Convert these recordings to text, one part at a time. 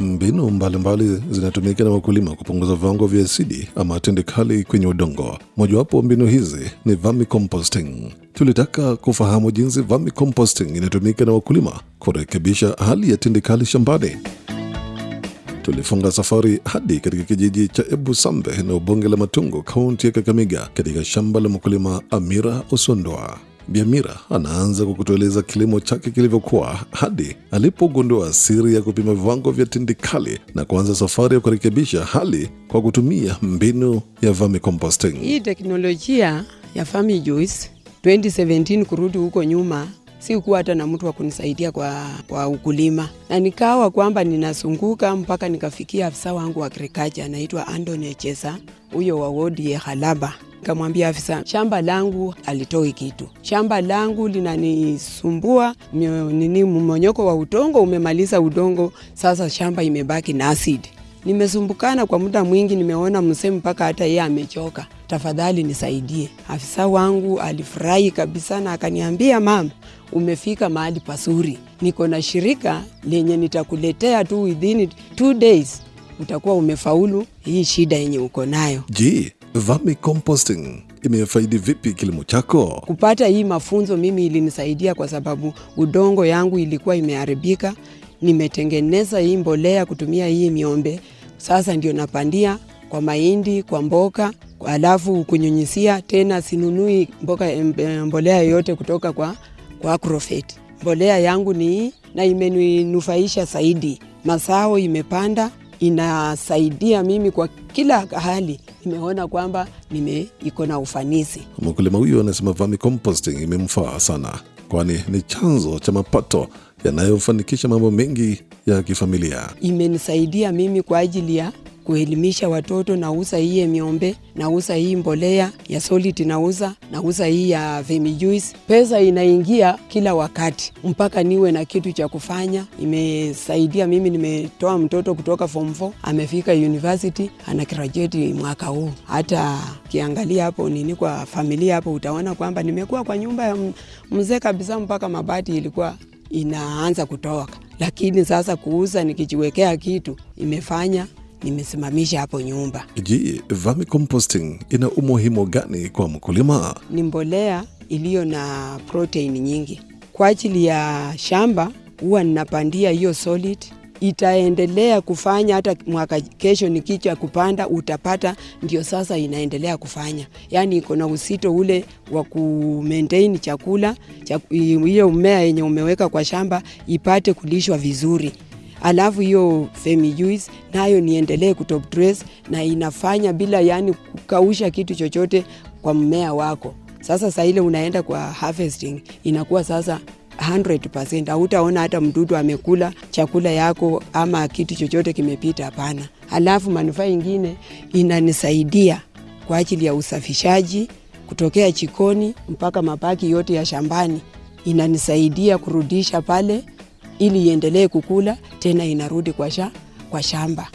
Mbinu mbalimbali zinatumika na wakulima kupunguza viwango vya asidi ama tindikali kwenye udongo. Mojawapo mbinu hizi ni vermicomposting. Tulitaka kufahamu jinsi vermicomposting inatumika na wakulima kurekebisha hali ya tindikali shambani. Tulifunga safari hadi katika kijiji cha Ebusambe na ubunge la Matungu, kaunti ya Kakamega, katika shamba la mkulima Amira Osondoa. Bi Amira anaanza kwa kutueleza kilimo chake kilivyokuwa hadi alipogundua siri ya kupima viwango vya tindikali na kuanza safari ya kurekebisha hali kwa kutumia mbinu ya vermicomposting. Hii teknolojia ya Fami Juice 2017 kurudi huko nyuma sikuwa hata na mtu wa kunisaidia kwa, kwa ukulima, na nikawa kwamba ninazunguka mpaka nikafikia afisa wangu wa agriculture anaitwa Anthony Chesa, huyo wa wodi ya Halaba. Nikamwambia afisa, shamba langu alitoi kitu, shamba langu linanisumbua nini, mmonyoko wa udongo umemaliza udongo, sasa shamba imebaki na asidi. Nimesumbukana kwa muda mwingi, nimeona msee mpaka hata yeye amechoka, tafadhali nisaidie. Afisa wangu alifurahi kabisa na akaniambia, mama, umefika mahali pazuri, niko na shirika lenye nitakuletea tu within two days utakuwa umefaulu hii shida yenye uko nayo. Je, vermicomposting imefaidi vipi kilimo chako? Kupata hii mafunzo mimi ilinisaidia kwa sababu udongo yangu ilikuwa imeharibika. Nimetengeneza hii mbolea kutumia hii miombe, sasa ndio napandia kwa mahindi, kwa mboka, alafu kunyunyisia tena. Sinunui mboka, mbolea yoyote kutoka kwa, kwa Agrovet. Mbolea yangu ni hii na imeninufaisha zaidi, mazao imepanda, inasaidia mimi kwa kila hali. Nimeona kwamba nime iko na ufanisi. Mkulima huyo anasema vermicomposting imemfaa sana, kwani ni chanzo cha mapato yanayofanikisha mambo mengi ya kifamilia. imenisaidia mimi kwa ajili ya kuelimisha watoto. Nauza hii miombe, nauza hii mbolea ya solid, nauza nauza hii ya Vemijuice. Pesa inaingia kila wakati mpaka niwe na kitu cha kufanya. Imesaidia mimi, nimetoa mtoto kutoka form 4 amefika university, ana graduate mwaka huu. Hata kiangalia hapo nini kwa familia hapo, utaona kwamba nimekuwa kwa nyumba ya mzee kabisa, mpaka mabati ilikuwa inaanza kutoka, lakini sasa kuuza nikijiwekea kitu imefanya nimesimamisha hapo nyumba. Je, vermicomposting ina umuhimu gani kwa mkulima? Ni mbolea iliyo na protein nyingi kwa ajili ya shamba. Huwa ninapandia hiyo solid, itaendelea kufanya hata mwaka kesho nikicha kupanda utapata, ndio sasa inaendelea kufanya, yaani iko na usito ule wa ku maintain chakula chaku- hiyo mmea yenye umeweka kwa shamba ipate kulishwa vizuri alafu hiyo Femi Juice nayo niendelee kutop dress na inafanya bila yani kukausha kitu chochote kwa mmea wako. Sasa saa ile unaenda kwa harvesting inakuwa sasa 100%, hautaona hata mdudu amekula chakula yako ama kitu chochote kimepita, hapana. Alafu manufaa ingine inanisaidia kwa ajili ya usafishaji kutokea chikoni mpaka mabaki yote ya shambani, inanisaidia kurudisha pale ili iendelee kukula tena, inarudi kwa, sha, kwa shamba.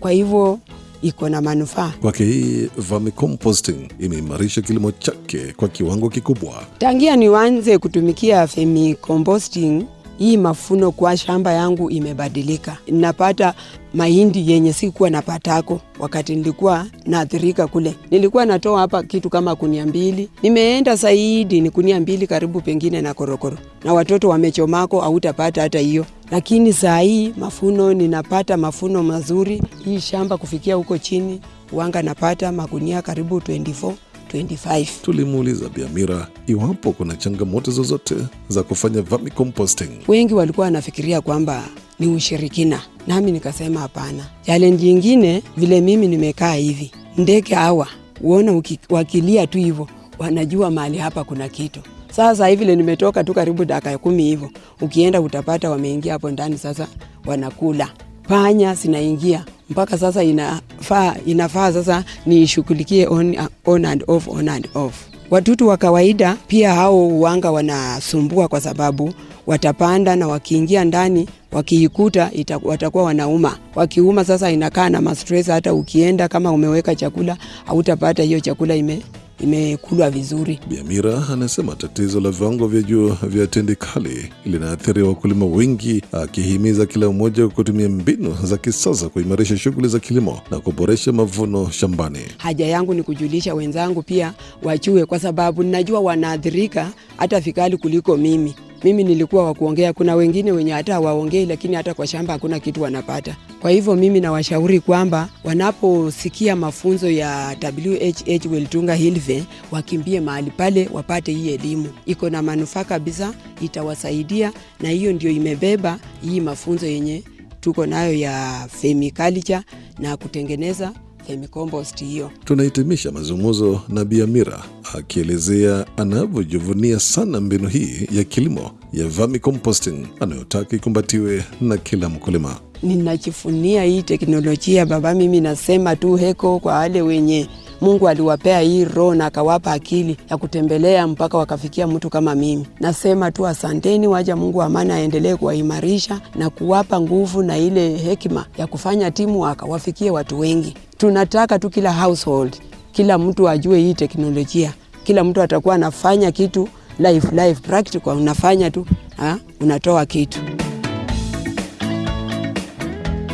Kwa hivyo iko na manufaa. Kwake hii vermicomposting imeimarisha kilimo chake kwa kiwango kikubwa. Tangia niwanze kutumikia Femi composting, hii mafuno kwa shamba yangu imebadilika. Napata mahindi yenye sikuwa napatako wakati nilikuwa naathirika kule. Nilikuwa natoa hapa kitu kama kunia mbili, nimeenda zaidi ni kunia mbili karibu pengine na korokoro, na watoto wamechomako, hautapata hata hiyo. Lakini saa hii mafuno ninapata mafuno mazuri. Hii shamba kufikia huko chini wanga napata magunia karibu 24 25. Tulimuuliza Biamira iwapo kuna changamoto zozote za kufanya vermicomposting. wengi walikuwa wanafikiria kwamba ni ushirikina, nami nikasema hapana. Challenge ingine vile mimi nimekaa hivi, ndege hawa uona wakilia tu hivyo, wanajua mahali hapa kuna kitu. Sasa hivi vile nimetoka tu karibu dakika kumi hivyo, ukienda utapata wameingia hapo ndani, sasa wanakula panya zinaingia mpaka sasa inafaa, inafaa sasa nishughulikie on, on and off, on and off. Watutu wa kawaida pia hao uwanga wanasumbua kwa sababu watapanda na wakiingia ndani wakiikuta watakuwa wanauma. Wakiuma sasa inakaa na mastress, hata ukienda kama umeweka chakula hautapata hiyo chakula ime imekulwa vizuri. Biamira anasema tatizo la viwango vya juu vya tindikali linaathiri wakulima wengi, akihimiza kila mmoja kutumia mbinu za kisasa kuimarisha shughuli za kilimo na kuboresha mavuno shambani. Haja yangu ni kujulisha wenzangu pia wachue, kwa sababu ninajua wanaathirika hata vikali kuliko mimi. Mimi nilikuwa wa kuongea, kuna wengine wenye hata waongei lakini hata kwa shamba hakuna kitu wanapata. Kwa hivyo mimi nawashauri kwamba wanaposikia mafunzo ya WHH Weltunga Hilve wakimbie mahali pale wapate hii elimu, iko na manufaa kabisa, itawasaidia na hiyo ndio imebeba hii mafunzo yenye tuko nayo ya Femiculture na kutengeneza Femicompost hiyo. Tunahitimisha mazungumzo na Biamira akielezea anavyojivunia sana mbinu hii ya kilimo ya vermicomposting anayotaka ikumbatiwe na kila mkulima. Ninajivunia hii teknolojia baba. Mimi nasema tu heko kwa wale wenye Mungu aliwapea hii roho na akawapa akili ya kutembelea mpaka wakafikia mtu kama mimi. Nasema tu asanteni, waja Mungu amani aendelee kuwaimarisha na kuwapa nguvu na ile hekima ya kufanya timu akawafikie watu wengi. Tunataka tu kila household, kila mtu ajue hii teknolojia, kila mtu atakuwa anafanya kitu live live practical, unafanya tu ha? unatoa kitu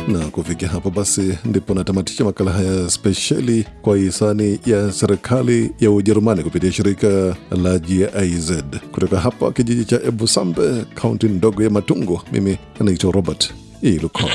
Na kufikia hapo basi ndipo natamatisha makala haya spesheli kwa hisani ya serikali ya Ujerumani kupitia shirika la GIZ kutoka hapa kijiji cha Ebusambe, kaunti ndogo ya Matungu. Mimi anaitwa Robert Ilukol.